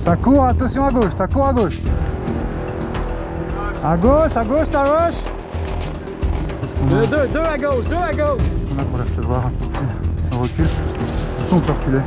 Ça court, attention à gauche, ça court à gauche. À gauche, à gauche, ça rush. Deux, deux, deux à gauche, deux à gauche. On a pour recevoir un peu. On recule. On peut reculer.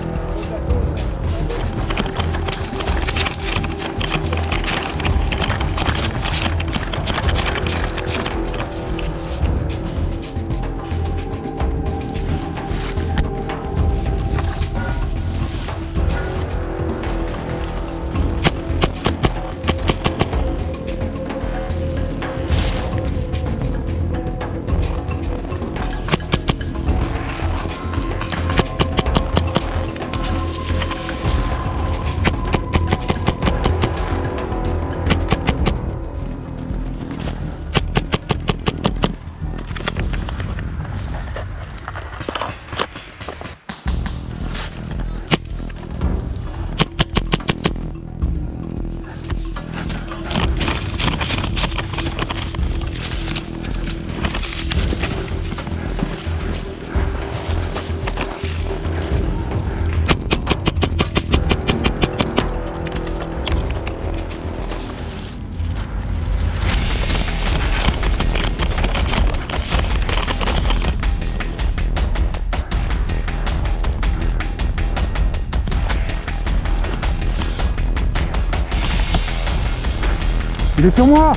Il est sur moi.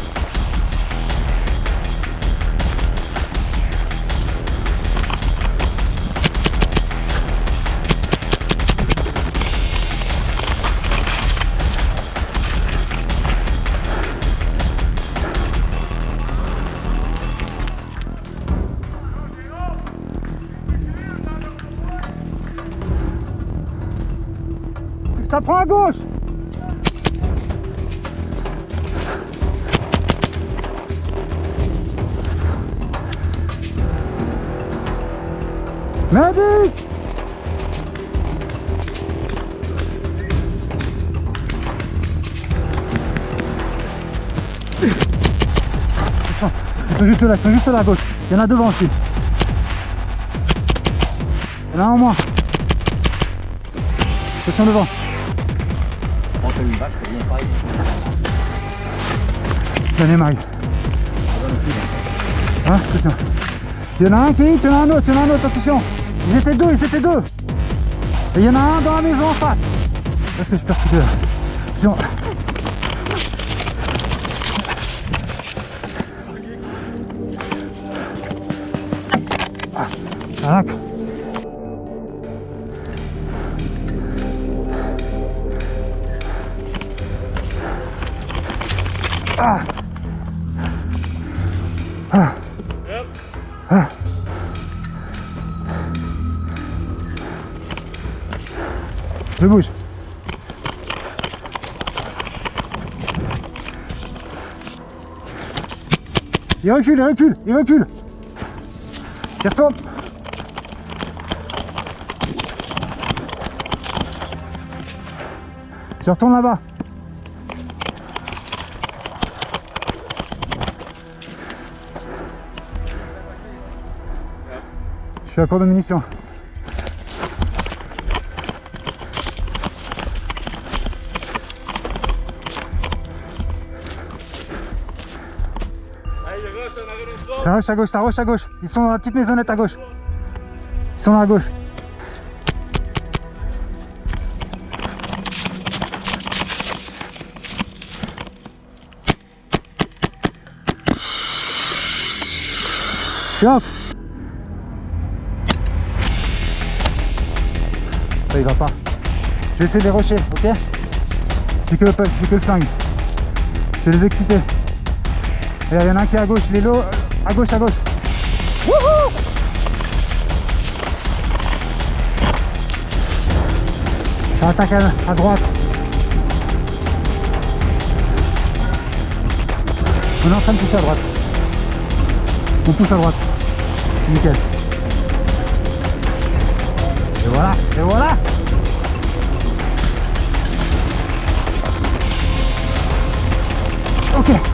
Ça prend à gauche Medic Ils sont juste là, ils sont juste à gauche. Il y en a devant aussi. Il y en a un en moins. Attention devant. Tenez Marie. Hein, attention. Il y en a un qui il y en a un autre, il y en a un autre, attention. Ils étaient deux, ils étaient deux. Et il y en a un dans la maison en face. Ah, tac. Ah. Ah. Ah. Je bouge. Il recule, il recule, il recule. Il retourne. Je retourne là-bas. Je suis à court de munitions. Ça rush à gauche, ça rush à gauche. Ils sont dans la petite maisonnette à gauche. Ils sont là à gauche. Hop Ça il va pas. Je vais essayer de les rusher, ok? J'ai que le punch, j'ai que le flingue. Je vais les exciter. Il y en a un qui est à gauche, il est low. À gauche, à gauche. Wouhou Ça attaque à, droite. On est en train de pousser à droite. On pousse à droite. Nickel. Et voilà, et voilà Ok.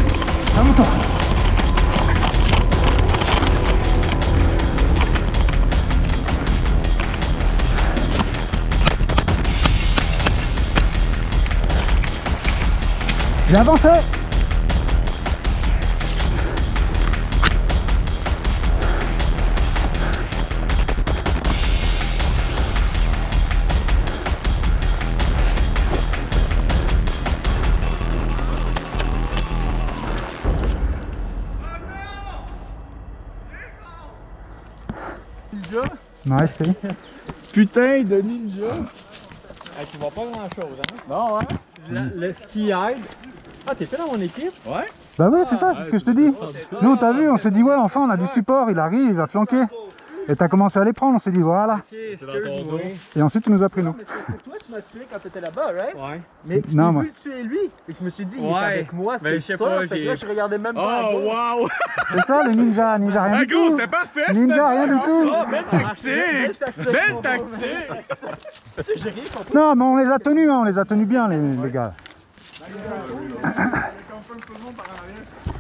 J'ai avancé Nice, Philly. Putain de ninja! Tu vois pas grand chose, hein? Non, hein? Le, le ski aide. Ah, t'es fait dans mon équipe? Ouais. Bah ouais, c'est ça, c'est ce que je te dis. Nous, t'as vu, on s'est dit, ouais, enfin, on a du support, il arrive, il va flanquer. Et t'as commencé à les prendre, on s'est dit, voilà. Et ensuite, il nous a pris, nous. Mais c'est toi, tu m'as tué quand t'étais là-bas, right? Ouais. Mais je Non, moi. vu tuer lui. Et je me suis dit, il est Ouais. avec moi, Mais c'est je sais sûr. pas, fait que là, je regardais même pas Oh, wow! C'est ça, le ninja, ninja, rien Ah, du gros, tout. c'était parfait! Ninja, rien du tout. Oh, belle tactique! tactique, Belle tactique! J'ai rien compris. Non, mais on les a tenus, hein, on les a tenus bien, les, les gars.